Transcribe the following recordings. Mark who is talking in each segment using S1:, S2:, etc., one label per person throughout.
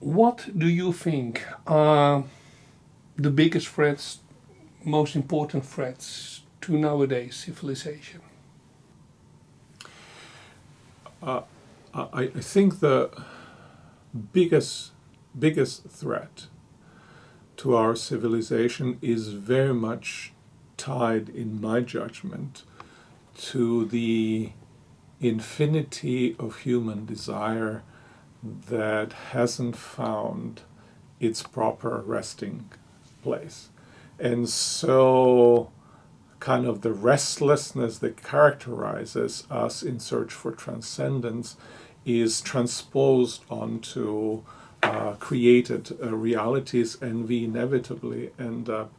S1: what do you think are the biggest threats, most important threats to nowadays civilization?
S2: Uh, I, I think the biggest biggest threat to our civilization is very much tied, in my judgment, to the infinity of human desire that hasn't found its proper resting place. And so kind of the restlessness that characterizes us in search for transcendence is transposed onto uh, created uh, realities and we inevitably end up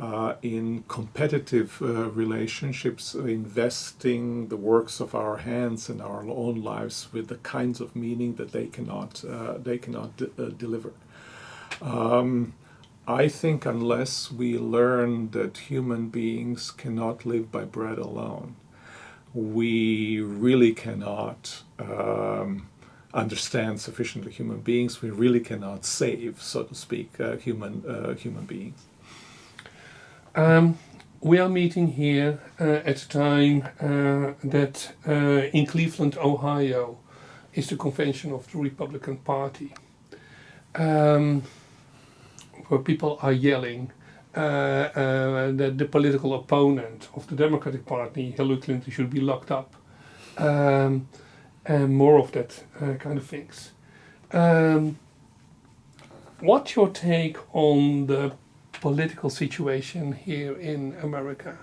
S2: uh, in competitive uh, relationships, investing the works of our hands and our own lives with the kinds of meaning that they cannot uh, they cannot uh, deliver. Um, I think unless we learn that human beings cannot live by bread alone, we really cannot um, understand sufficiently human beings. We really cannot save, so to speak, uh, human uh, human beings.
S1: Um, we are meeting here uh, at a time uh, that uh, in Cleveland, Ohio, is the convention of the Republican Party, um, where people are yelling uh, uh, that the political opponent of the Democratic Party, Hillary Clinton, should be locked up, um, and more of that uh, kind of things. Um, what's your take on the political situation here in America.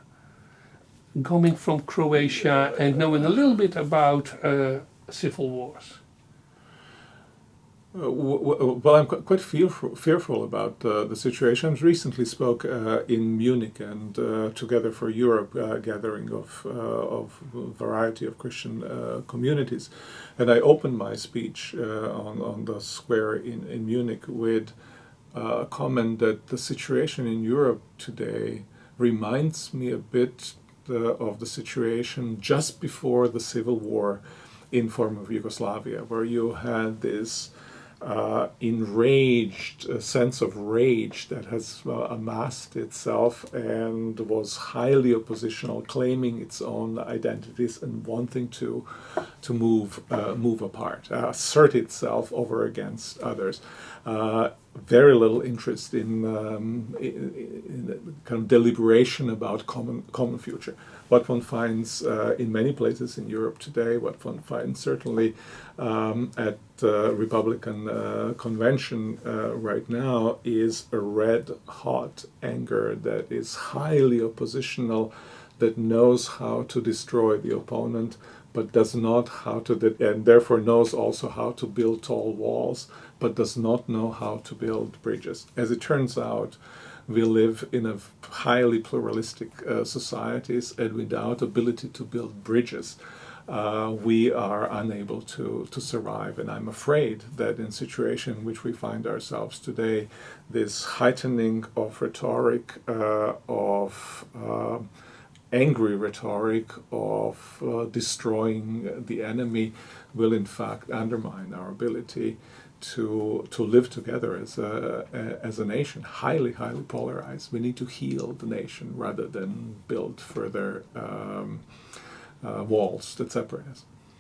S1: Coming from Croatia and knowing a little bit about uh, civil wars.
S2: Uh, well, I'm quite fearful, fearful about uh, the situation. I recently spoke uh, in Munich and uh, Together for Europe uh, gathering of, uh, of a variety of Christian communities. And I opened my speech on, on the square in, in Munich with uh, comment that the situation in Europe today reminds me a bit the, of the situation just before the civil war in former Yugoslavia, where you had this uh, enraged a sense of rage that has uh, amassed itself and was highly oppositional, claiming its own identities and wanting to to move uh, move apart, uh, assert itself over against others. Uh, very little interest in, um, in, in, kind of deliberation about common common future. What one finds uh, in many places in Europe today, what one finds certainly um, at uh, Republican uh, convention uh, right now, is a red hot anger that is highly oppositional, that knows how to destroy the opponent, but does not how to, and therefore knows also how to build tall walls, but does not know how to build bridges. As it turns out, we live in a highly pluralistic uh, societies and without ability to build bridges, uh, we are unable to, to survive. And I'm afraid that in situation in which we find ourselves today, this heightening of rhetoric, uh, of uh, angry rhetoric of uh, destroying the enemy will in fact undermine our ability to to live together as a, as a nation highly highly polarized. We need to heal the nation rather than build further um, uh, walls that separate us